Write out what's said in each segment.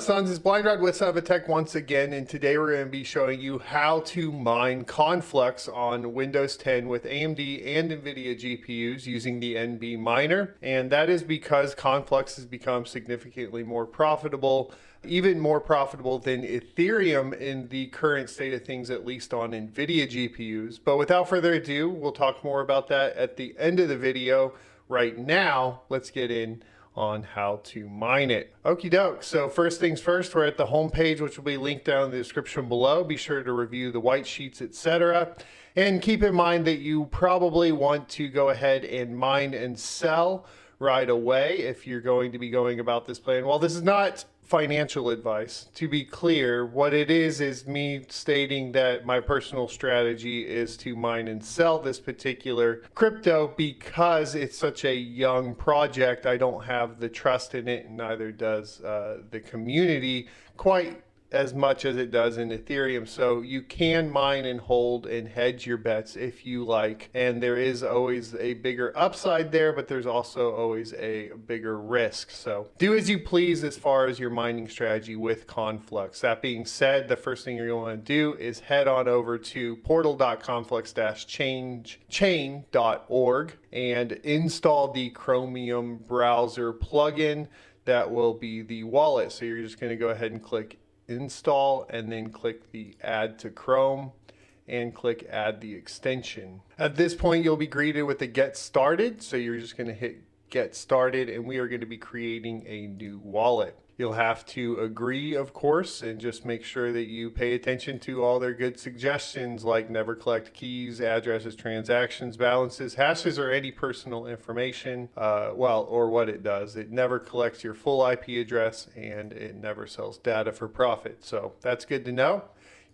Sons, it's Blind Rod with Tech once again, and today we're going to be showing you how to mine Conflux on Windows 10 with AMD and NVIDIA GPUs using the NB Miner. And that is because Conflux has become significantly more profitable, even more profitable than Ethereum in the current state of things, at least on NVIDIA GPUs. But without further ado, we'll talk more about that at the end of the video. Right now, let's get in on how to mine it. Okie doke. So first things first, we're at the home page, which will be linked down in the description below. Be sure to review the white sheets, etc. And keep in mind that you probably want to go ahead and mine and sell right away if you're going to be going about this plan. Well, this is not financial advice. To be clear, what it is is me stating that my personal strategy is to mine and sell this particular crypto because it's such a young project. I don't have the trust in it, and neither does uh, the community quite as much as it does in Ethereum. So you can mine and hold and hedge your bets if you like. And there is always a bigger upside there, but there's also always a bigger risk. So do as you please as far as your mining strategy with Conflux. That being said, the first thing you're going to do is head on over to portal.conflux-chain.org and install the Chromium browser plugin that will be the wallet. So you're just going to go ahead and click install and then click the add to Chrome and click add the extension. At this point, you'll be greeted with the get started. So you're just gonna hit get started and we are gonna be creating a new wallet. You'll have to agree, of course, and just make sure that you pay attention to all their good suggestions like never collect keys, addresses, transactions, balances, hashes, or any personal information. Uh, well, or what it does. It never collects your full IP address and it never sells data for profit. So that's good to know.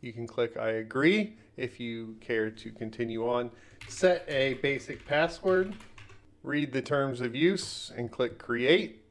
You can click I agree if you care to continue on. Set a basic password, read the terms of use, and click create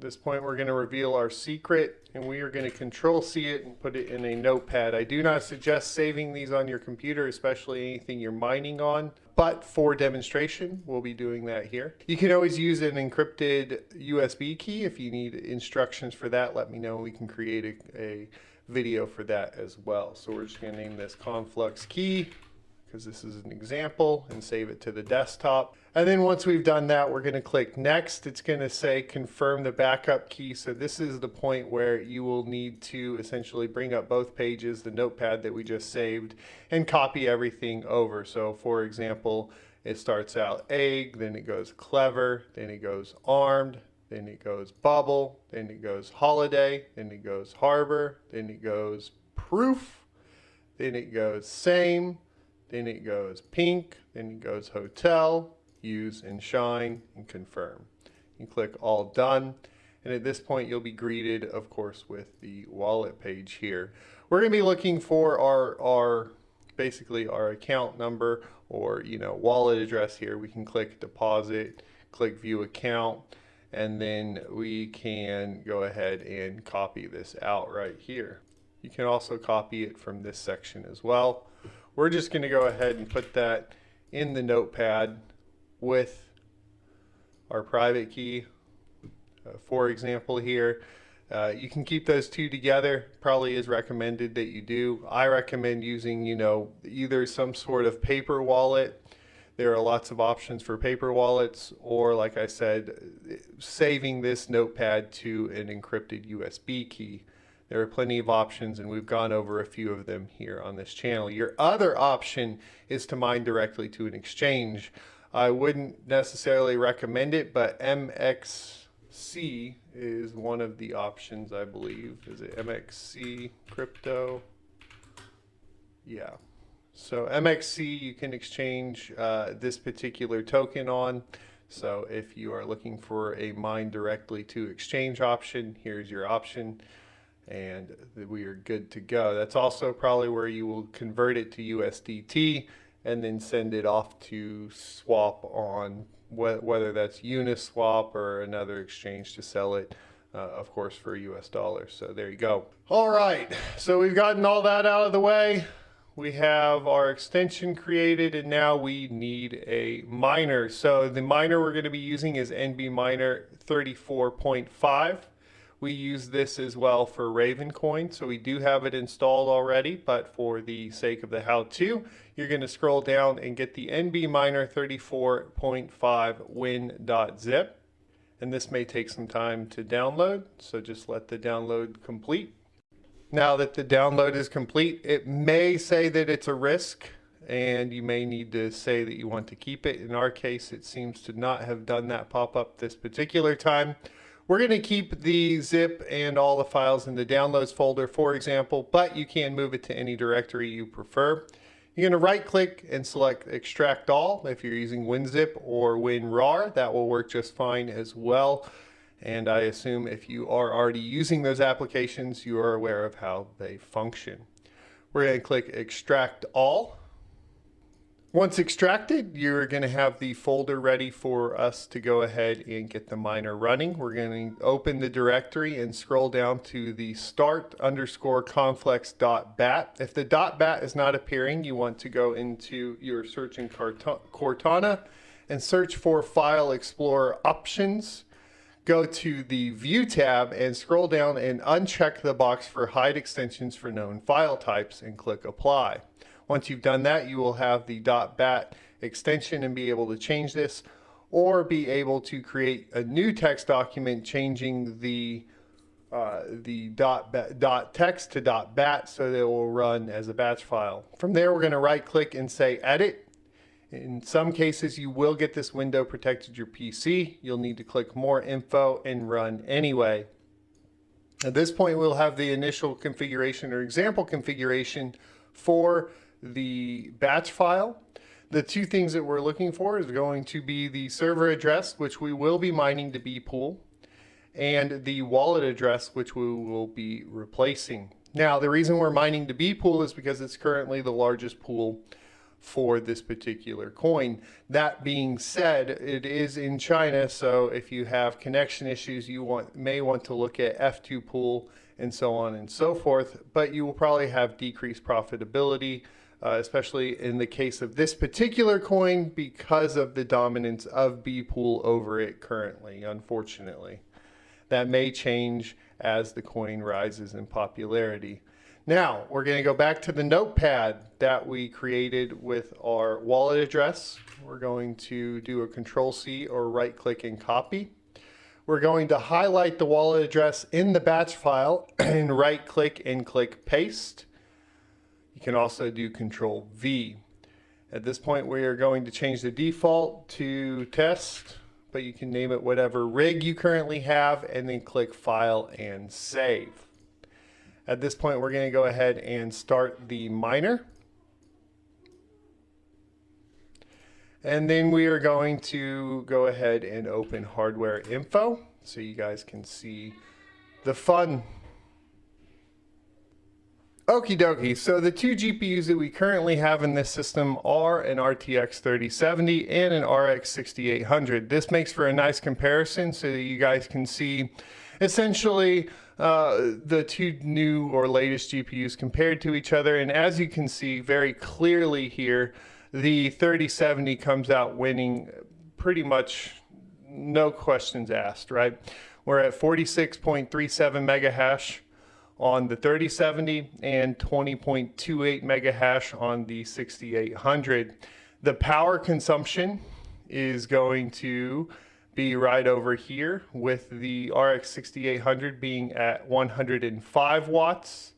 this point we're going to reveal our secret and we are going to control C it and put it in a notepad. I do not suggest saving these on your computer, especially anything you're mining on, but for demonstration, we'll be doing that here. You can always use an encrypted USB key. If you need instructions for that, let me know. We can create a, a video for that as well. So we're just going to name this Conflux key because this is an example and save it to the desktop. And then once we've done that, we're going to click next. It's going to say confirm the backup key. So this is the point where you will need to essentially bring up both pages, the notepad that we just saved, and copy everything over. So for example, it starts out egg, then it goes clever, then it goes armed, then it goes bubble, then it goes holiday, then it goes harbor, then it goes proof, then it goes same, then it goes pink, then it goes hotel, use and shine and confirm. You click all done. And at this point, you'll be greeted, of course, with the wallet page here. We're going to be looking for our, our basically our account number or, you know, wallet address here. We can click deposit, click view account, and then we can go ahead and copy this out right here. You can also copy it from this section as well. We're just going to go ahead and put that in the notepad with our private key. Uh, for example here, uh, you can keep those two together. Probably is recommended that you do. I recommend using, you know, either some sort of paper wallet. There are lots of options for paper wallets, or like I said, saving this notepad to an encrypted USB key. There are plenty of options and we've gone over a few of them here on this channel. Your other option is to mine directly to an exchange. I wouldn't necessarily recommend it, but MXC is one of the options, I believe. Is it MXC crypto? Yeah. So MXC, you can exchange uh, this particular token on. So if you are looking for a mine directly to exchange option, here's your option and we are good to go. That's also probably where you will convert it to USDT and then send it off to swap on wh whether that's Uniswap or another exchange to sell it, uh, of course, for US dollars. So there you go. All right, so we've gotten all that out of the way. We have our extension created and now we need a miner. So the miner we're going to be using is NB Miner 34.5. We use this as well for Raven Coin, so we do have it installed already, but for the sake of the how-to, you're going to scroll down and get the NB Miner 34.5 win.zip. And this may take some time to download, so just let the download complete. Now that the download is complete, it may say that it's a risk and you may need to say that you want to keep it. In our case, it seems to not have done that pop up this particular time. We're going to keep the zip and all the files in the downloads folder, for example, but you can move it to any directory you prefer. You're going to right click and select extract all if you're using WinZip or WinRAR. That will work just fine as well. And I assume if you are already using those applications, you are aware of how they function. We're going to click extract all once extracted, you're going to have the folder ready for us to go ahead and get the miner running. We're going to open the directory and scroll down to the start underscore conflux.bat. If the dot .bat is not appearing, you want to go into your search in Cortana and search for File Explorer Options. Go to the View tab and scroll down and uncheck the box for Hide Extensions for Known File Types and click Apply. Once you've done that, you will have the .bat extension and be able to change this or be able to create a new text document changing the uh, the dot, dot text to dot bat so that it will run as a batch file. From there, we're going to right click and say edit. In some cases, you will get this window protected your PC. You'll need to click more info and run anyway. At this point, we'll have the initial configuration or example configuration for the batch file. The two things that we're looking for is going to be the server address, which we will be mining to bpool, and the wallet address, which we will be replacing. Now, the reason we're mining to bpool is because it's currently the largest pool for this particular coin. That being said, it is in China, so if you have connection issues, you want may want to look at F2 pool and so on and so forth, but you will probably have decreased profitability uh, especially in the case of this particular coin because of the dominance of Bpool over it currently, unfortunately. That may change as the coin rises in popularity. Now, we're going to go back to the notepad that we created with our wallet address. We're going to do a control C or right click and copy. We're going to highlight the wallet address in the batch file and right click and click paste. You can also do Control V. At this point, we are going to change the default to test, but you can name it whatever rig you currently have and then click File and Save. At this point, we're going to go ahead and start the miner. And then we are going to go ahead and open hardware info so you guys can see the fun Okie dokie, so the two GPUs that we currently have in this system are an RTX 3070 and an RX 6800. This makes for a nice comparison so that you guys can see essentially uh, the two new or latest GPUs compared to each other. And as you can see very clearly here, the 3070 comes out winning pretty much no questions asked, right? We're at 46.37 mega hash on the 3070 and 20.28 mega hash on the 6800. The power consumption is going to be right over here with the RX 6800 being at 105 watts.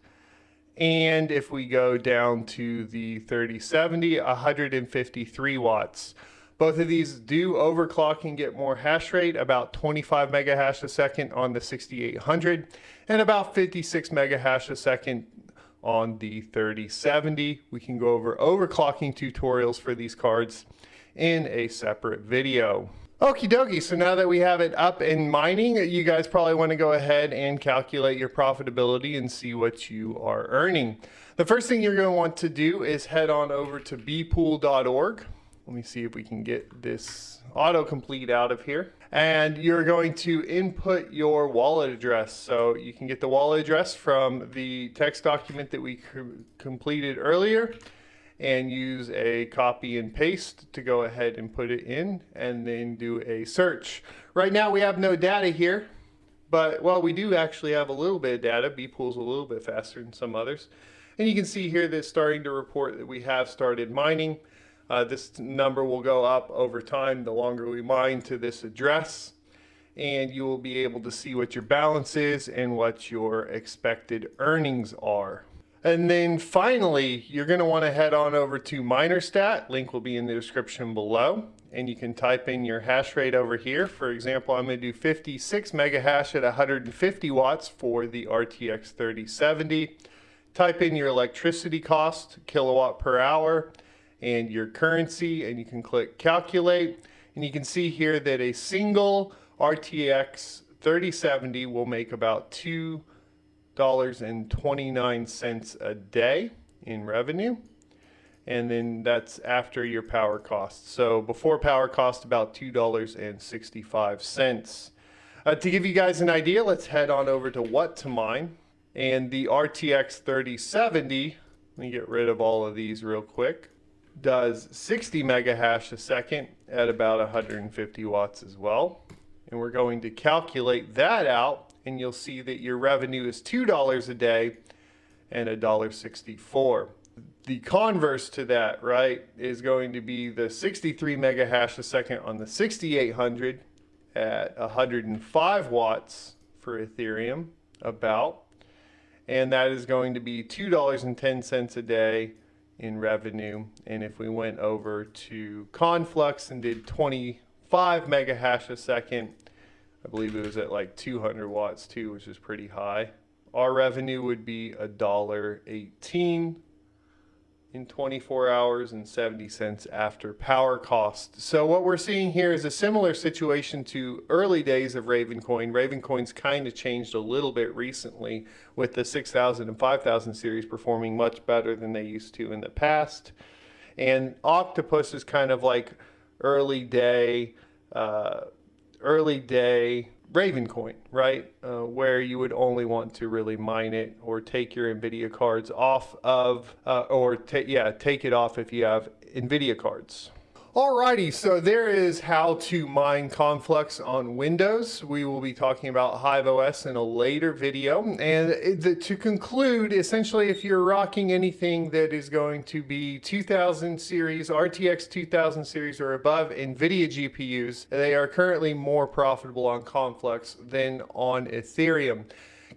And if we go down to the 3070, 153 watts. Both of these do overclock and get more hash rate, about 25 mega hash a second on the 6800 and about 56 mega hash a second on the 3070. We can go over overclocking tutorials for these cards in a separate video. Okie dokie, so now that we have it up and mining, you guys probably want to go ahead and calculate your profitability and see what you are earning. The first thing you're going to want to do is head on over to bpool.org. Let me see if we can get this autocomplete out of here. And you're going to input your wallet address. So you can get the wallet address from the text document that we completed earlier and use a copy and paste to go ahead and put it in and then do a search. Right now we have no data here, But, well, we do actually have a little bit of data. B-Pool's a little bit faster than some others. And you can see here that it's starting to report that we have started mining. Uh, this number will go up over time the longer we mine to this address. And you will be able to see what your balance is and what your expected earnings are. And then finally, you're going to want to head on over to MinerStat. Link will be in the description below. And you can type in your hash rate over here. For example, I'm going to do 56 mega hash at 150 watts for the RTX 3070. Type in your electricity cost, kilowatt per hour, and your currency, and you can click calculate. And you can see here that a single RTX 3070 will make about two $2.29 a day in revenue. And then that's after your power costs. So before power cost, about $2.65. Uh, to give you guys an idea, let's head on over to WhatToMine. And the RTX 3070, let me get rid of all of these real quick, does 60 mega hash a second at about 150 watts as well. And we're going to calculate that out and you'll see that your revenue is $2 a day and $1.64. The converse to that, right, is going to be the 63 mega hash a second on the 6800 at 105 watts for Ethereum, about. And that is going to be $2.10 a day in revenue. And if we went over to Conflux and did 25 mega hash a second, I believe it was at like 200 watts too, which is pretty high. Our revenue would be a dollar 18 in 24 hours and 70 cents after power cost. So what we're seeing here is a similar situation to early days of Ravencoin. Ravencoin's kind of changed a little bit recently with the 6000 and 5000 series performing much better than they used to in the past. And Octopus is kind of like early day uh, early day Ravencoin, right? Uh, where you would only want to really mine it or take your NVIDIA cards off of, uh, or yeah, take it off if you have NVIDIA cards. Alrighty, so there is how to mine Conflux on Windows. We will be talking about HiveOS in a later video. And the, to conclude, essentially, if you're rocking anything that is going to be 2000 series, RTX 2000 series or above NVIDIA GPUs, they are currently more profitable on Conflux than on Ethereum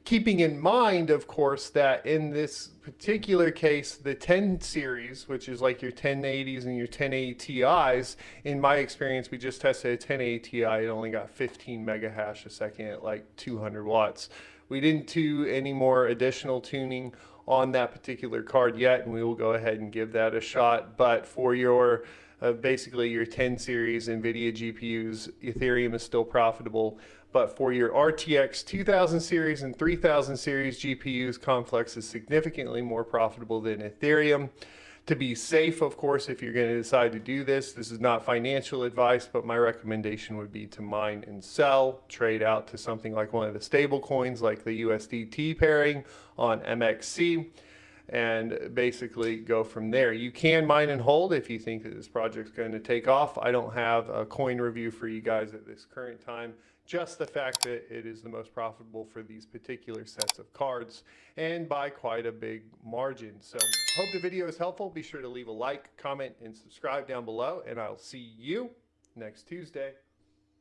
keeping in mind, of course, that in this particular case, the 10 series, which is like your 1080s and your 1080 Ti's, in my experience, we just tested a 1080 Ti, it only got 15 mega hash a second at like 200 watts. We didn't do any more additional tuning on that particular card yet, and we will go ahead and give that a shot. But for your uh, basically your 10 series NVIDIA GPUs, Ethereum is still profitable. But for your RTX 2000 series and 3000 series GPUs, Conflux is significantly more profitable than Ethereum. To be safe, of course, if you're going to decide to do this, this is not financial advice, but my recommendation would be to mine and sell, trade out to something like one of the stable coins like the USDT pairing on MXC and basically go from there. You can mine and hold if you think that this project's going to take off. I don't have a coin review for you guys at this current time, just the fact that it is the most profitable for these particular sets of cards and by quite a big margin. So hope the video is helpful. Be sure to leave a like, comment, and subscribe down below, and I'll see you next Tuesday.